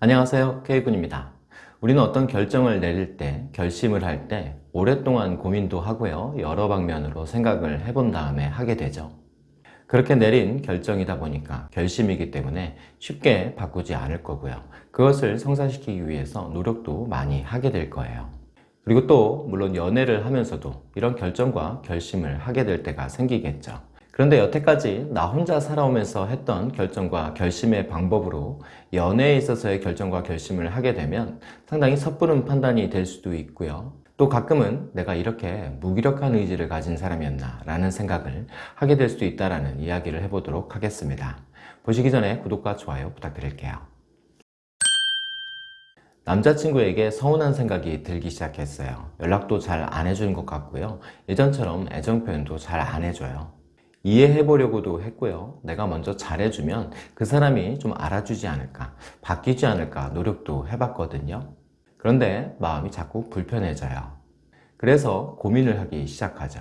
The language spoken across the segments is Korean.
안녕하세요. K군입니다. 우리는 어떤 결정을 내릴 때 결심을 할 때 오랫동안 고민도 하고요. 여러 방면으로 생각을 해본 다음에 하게 되죠. 그렇게 내린 결정이다 보니까 결심이기 때문에 쉽게 바꾸지 않을 거고요. 그것을 성사시키기 위해서 노력도 많이 하게 될 거예요. 그리고 또 물론 연애를 하면서도 이런 결정과 결심을 하게 될 때가 생기겠죠 그런데 여태까지 나 혼자 살아오면서 했던 결정과 결심의 방법으로 연애에 있어서의 결정과 결심을 하게 되면 상당히 섣부른 판단이 될 수도 있고요. 또 가끔은 내가 이렇게 무기력한 의지를 가진 사람이었나 라는 생각을 하게 될 수도 있다는 이야기를 해보도록 하겠습니다. 보시기 전에 구독과 좋아요 부탁드릴게요. 남자친구에게 서운한 생각이 들기 시작했어요. 연락도 잘 안 해주는 것 같고요. 예전처럼 애정 표현도 잘 안 해줘요 이해해 보려고도 했고요. 내가 먼저 잘해주면 그 사람이 좀 알아주지 않을까 바뀌지 않을까 노력도 해봤거든요. 그런데 마음이 자꾸 불편해져요. 그래서 고민을 하기 시작하죠.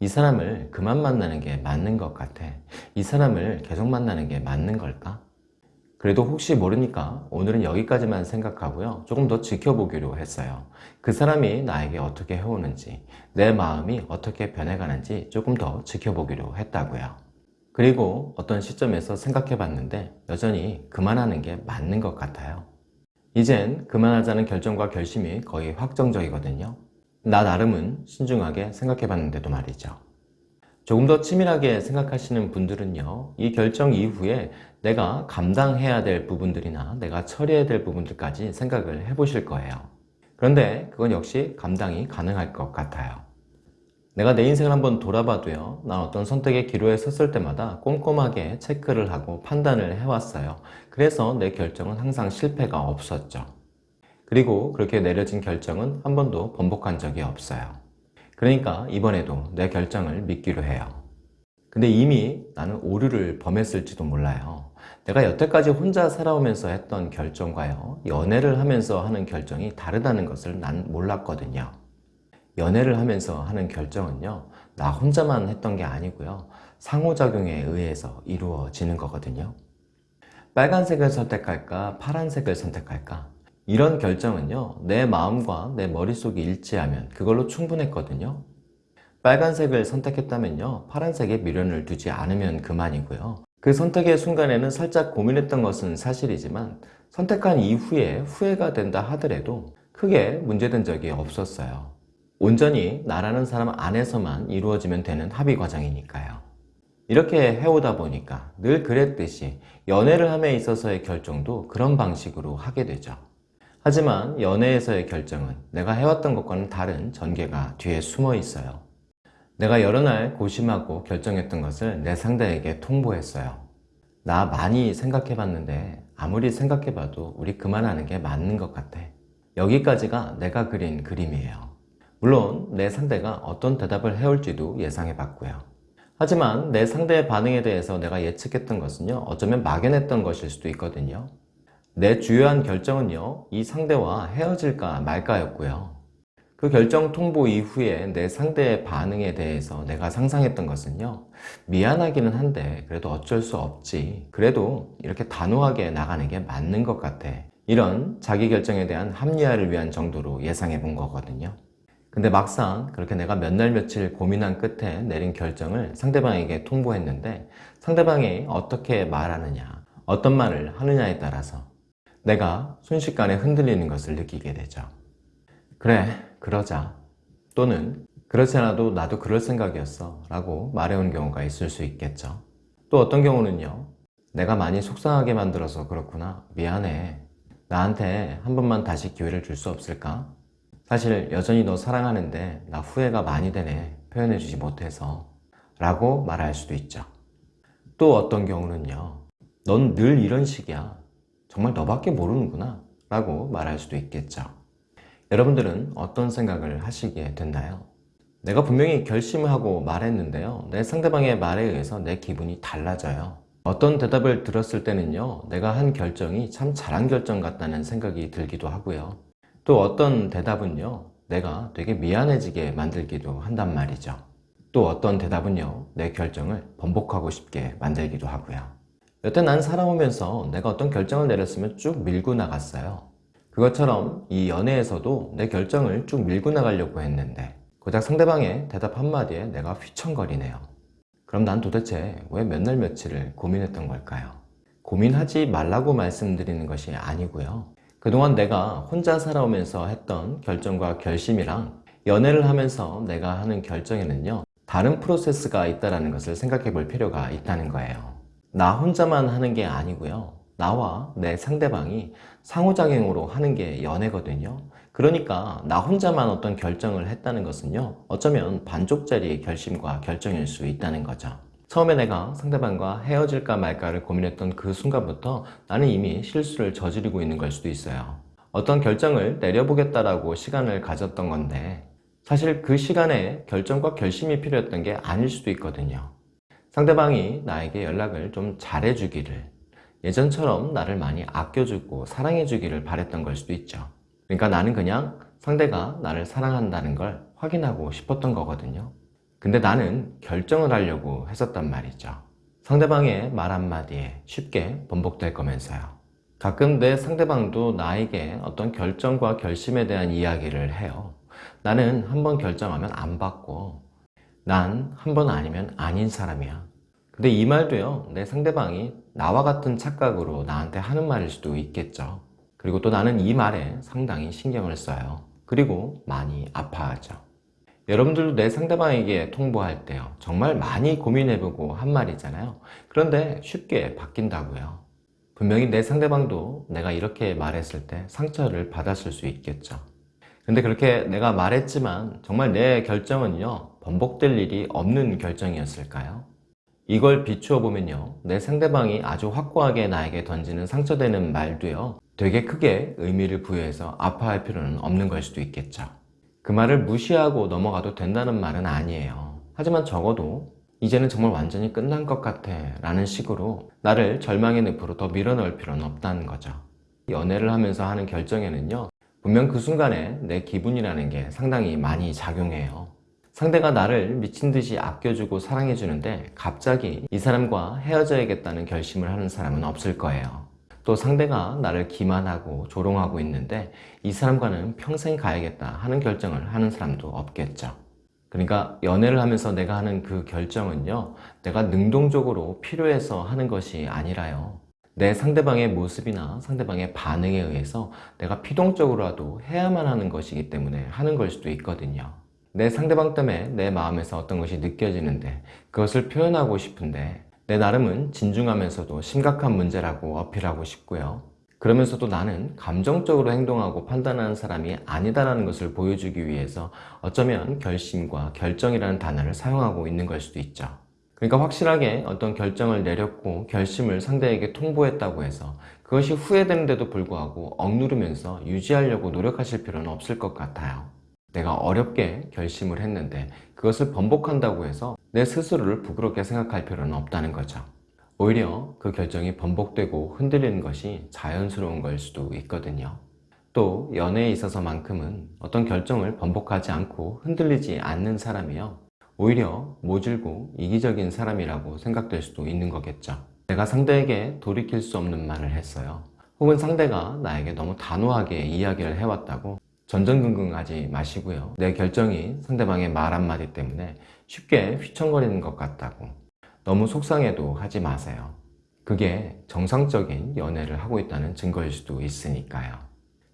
이 사람을 그만 만나는 게 맞는 것 같아? 이 사람을 계속 만나는 게 맞는 걸까? 그래도 혹시 모르니까 오늘은 여기까지만 생각하고요. 조금 더 지켜보기로 했어요. 그 사람이 나에게 어떻게 해오는지 내 마음이 어떻게 변해가는지 조금 더 지켜보기로 했다고요. 그리고 어떤 시점에서 생각해 봤는데 여전히 그만하는 게 맞는 것 같아요. 이젠 그만하자는 결정과 결심이 거의 확정적이거든요. 나 나름은 신중하게 생각해 봤는데도 말이죠 조금 더 치밀하게 생각하시는 분들은요 이 결정 이후에 내가 감당해야 될 부분들이나 내가 처리해야 될 부분들까지 생각을 해 보실 거예요. 그런데 그건 역시 감당이 가능할 것 같아요. 내가 내 인생을 한번 돌아봐도요 난 어떤 선택의 기로에 섰을 때마다 꼼꼼하게 체크를 하고 판단을 해왔어요. 그래서 내 결정은 항상 실패가 없었죠. 그리고 그렇게 내려진 결정은 한 번도 번복한 적이 없어요 그러니까 이번에도 내 결정을 믿기로 해요. 근데 이미 나는 오류를 범했을지도 몰라요. 내가 여태까지 혼자 살아오면서 했던 결정과요 연애를 하면서 하는 결정이 다르다는 것을 난 몰랐거든요. 연애를 하면서 하는 결정은요 나 혼자만 했던 게 아니고요 상호작용에 의해서 이루어지는 거거든요. 빨간색을 선택할까 파란색을 선택할까 이런 결정은요 내 마음과 내 머릿속이 일치하면 그걸로 충분했거든요. 빨간색을 선택했다면요 파란색에 미련을 두지 않으면 그만이고요. 그 선택의 순간에는 살짝 고민했던 것은 사실이지만 선택한 이후에 후회가 된다 하더라도 크게 문제된 적이 없었어요. 온전히 나라는 사람 안에서만 이루어지면 되는 합의 과정이니까요. 이렇게 해오다 보니까 늘 그랬듯이 연애를 함에 있어서의 결정도 그런 방식으로 하게 되죠 하지만 연애에서의 결정은 내가 해왔던 것과는 다른 전개가 뒤에 숨어 있어요. 내가 여러 날 고심하고 결정했던 것을 내 상대에게 통보했어요. 나 많이 생각해봤는데 아무리 생각해봐도 우리 그만하는 게 맞는 것 같아. 여기까지가 내가 그린 그림이에요. 물론 내 상대가 어떤 대답을 해올지도 예상해봤고요. 하지만 내 상대의 반응에 대해서 내가 예측했던 것은요 어쩌면 막연했던 것일 수도 있거든요 내 주요한 결정은요 이 상대와 헤어질까 말까였고요. 그 결정 통보 이후에 내 상대의 반응에 대해서 내가 상상했던 것은요 미안하기는 한데 그래도 어쩔 수 없지. 그래도 이렇게 단호하게 나가는 게 맞는 것 같아. 이런 자기 결정에 대한 합리화를 위한 정도로 예상해 본 거거든요. 근데 막상 그렇게 내가 몇 날 며칠 고민한 끝에 내린 결정을 상대방에게 통보했는데 상대방이 어떻게 말하느냐 어떤 말을 하느냐에 따라서 내가 순식간에 흔들리는 것을 느끼게 되죠. 그래 그러자. 또는 그렇지 않아도 나도 그럴 생각이었어 라고 말해온 경우가 있을 수 있겠죠. 또 어떤 경우는요. 내가 많이 속상하게 만들어서 그렇구나. 미안해. 나한테 한 번만 다시 기회를 줄 수 없을까? 사실 여전히 너 사랑하는데 나 후회가 많이 되네. 표현해주지 못해서. 라고 말할 수도 있죠. 또 어떤 경우는요. 넌 늘 이런 식이야 정말 너밖에 모르는구나 라고 말할 수도 있겠죠. 여러분들은 어떤 생각을 하시게 됐나요? 내가 분명히 결심을 하고 말했는데요. 내 상대방의 말에 의해서 내 기분이 달라져요. 어떤 대답을 들었을 때는요 내가 한 결정이 참 잘한 결정 같다는 생각이 들기도 하고요. 또 어떤 대답은요 내가 되게 미안해지게 만들기도 한단 말이죠. 또 어떤 대답은요 내 결정을 번복하고 싶게 만들기도 하고요 여태 난 살아오면서 내가 어떤 결정을 내렸으면 쭉 밀고 나갔어요. 그것처럼 이 연애에서도 내 결정을 쭉 밀고 나가려고 했는데 고작 상대방의 대답 한마디에 내가 휘청거리네요. 그럼 난 도대체 왜 몇 날 며칠을 고민했던 걸까요? 고민하지 말라고 말씀드리는 것이 아니고요. 그동안 내가 혼자 살아오면서 했던 결정과 결심이랑 연애를 하면서 내가 하는 결정에는요. 다른 프로세스가 있다는 것을 생각해 볼 필요가 있다는 거예요. 나 혼자만 하는 게 아니고요. 나와 내 상대방이 상호작용으로 하는 게 연애거든요. 그러니까 나 혼자만 어떤 결정을 했다는 것은요. 어쩌면 반쪽짜리의 결심과 결정일 수 있다는 거죠. 처음에 내가 상대방과 헤어질까 말까를 고민했던 그 순간부터 나는 이미 실수를 저지르고 있는 걸 수도 있어요. 어떤 결정을 내려보겠다라고 시간을 가졌던 건데 사실 그 시간에 결정과 결심이 필요했던 게 아닐 수도 있거든요. 상대방이 나에게 연락을 좀 잘해주기를 예전처럼 나를 많이 아껴주고 사랑해주기를 바랬던 걸 수도 있죠. 그러니까 나는 그냥 상대가 나를 사랑한다는 걸 확인하고 싶었던 거거든요. 근데 나는 결정을 하려고 했었단 말이죠. 상대방의 말 한마디에 쉽게 번복될 거면서요. 가끔 내 상대방도 나에게 어떤 결정과 결심에 대한 이야기를 해요. 나는 한번 결정하면 안 바꿔. 난 한 번 아니면 아닌 사람이야. 근데 이 말도요, 내 상대방이 나와 같은 착각으로 나한테 하는 말일 수도 있겠죠. 그리고 또 나는 이 말에 상당히 신경을 써요. 그리고 많이 아파하죠. 여러분들도 내 상대방에게 통보할 때요. 정말 많이 고민해보고 한 말이잖아요. 그런데 쉽게 바뀐다고요. 분명히 내 상대방도 내가 이렇게 말했을 때 상처를 받았을 수 있겠죠. 근데 그렇게 내가 말했지만 정말 내 결정은요. 번복될 일이 없는 결정이었을까요? 이걸 비추어 보면요. 내 상대방이 아주 확고하게 나에게 던지는 상처되는 말도요. 되게 크게 의미를 부여해서 아파할 필요는 없는 걸 수도 있겠죠. 그 말을 무시하고 넘어가도 된다는 말은 아니에요. 하지만 적어도 이제는 정말 완전히 끝난 것 같아 라는 식으로 나를 절망의 늪으로 더 밀어넣을 필요는 없다는 거죠. 연애를 하면서 하는 결정에는요. 분명 그 순간에 내 기분이라는 게 상당히 많이 작용해요. 상대가 나를 미친 듯이 아껴주고 사랑해주는데 갑자기 이 사람과 헤어져야겠다는 결심을 하는 사람은 없을 거예요. 또 상대가 나를 기만하고 조롱하고 있는데 이 사람과는 평생 가야겠다 하는 결정을 하는 사람도 없겠죠. 그러니까 연애를 하면서 내가 하는 그 결정은요, 내가 능동적으로 필요해서 하는 것이 아니라요. 내 상대방의 모습이나 상대방의 반응에 의해서 내가 피동적으로라도 해야만 하는 것이기 때문에 하는 걸 수도 있거든요. 내 상대방 때문에 내 마음에서 어떤 것이 느껴지는데 그것을 표현하고 싶은데 내 나름은 진중하면서도 심각한 문제라고 어필하고 싶고요. 그러면서도 나는 감정적으로 행동하고 판단하는 사람이 아니다라는 것을 보여주기 위해서 어쩌면 결심과 결정이라는 단어를 사용하고 있는 걸 수도 있죠. 그러니까 확실하게 어떤 결정을 내렸고 결심을 상대에게 통보했다고 해서 그것이 후회되는데도 불구하고 억누르면서 유지하려고 노력하실 필요는 없을 것 같아요. 내가 어렵게 결심을 했는데 그것을 번복한다고 해서 내 스스로를 부끄럽게 생각할 필요는 없다는 거죠. 오히려 그 결정이 번복되고 흔들리는 것이 자연스러운 걸 수도 있거든요. 또 연애에 있어서만큼은 어떤 결정을 번복하지 않고 흔들리지 않는 사람이요. 오히려 모질고 이기적인 사람이라고 생각될 수도 있는 거겠죠. 내가 상대에게 돌이킬 수 없는 말을 했어요. 혹은 상대가 나에게 너무 단호하게 이야기를 해왔다고 전전긍긍하지 마시고요. 내 결정이 상대방의 말 한마디 때문에 쉽게 휘청거리는 것 같다고 너무 속상해도 하지 마세요. 그게 정상적인 연애를 하고 있다는 증거일 수도 있으니까요.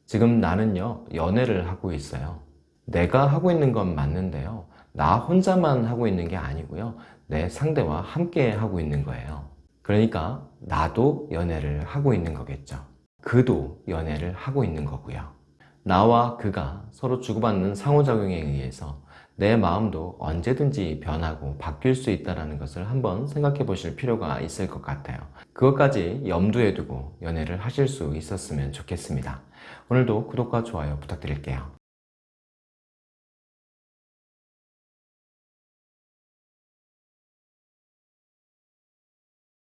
지금 나는요, 연애를 하고 있어요. 내가 하고 있는 건 맞는데요. 나 혼자만 하고 있는 게 아니고요. 내 상대와 함께 하고 있는 거예요. 그러니까 나도 연애를 하고 있는 거겠죠. 그도 연애를 하고 있는 거고요. 나와 그가 서로 주고받는 상호작용에 의해서 내 마음도 언제든지 변하고 바뀔 수 있다는 것을 한번 생각해 보실 필요가 있을 것 같아요. 그것까지 염두에 두고 연애를 하실 수 있었으면 좋겠습니다. 오늘도 구독과 좋아요 부탁드릴게요.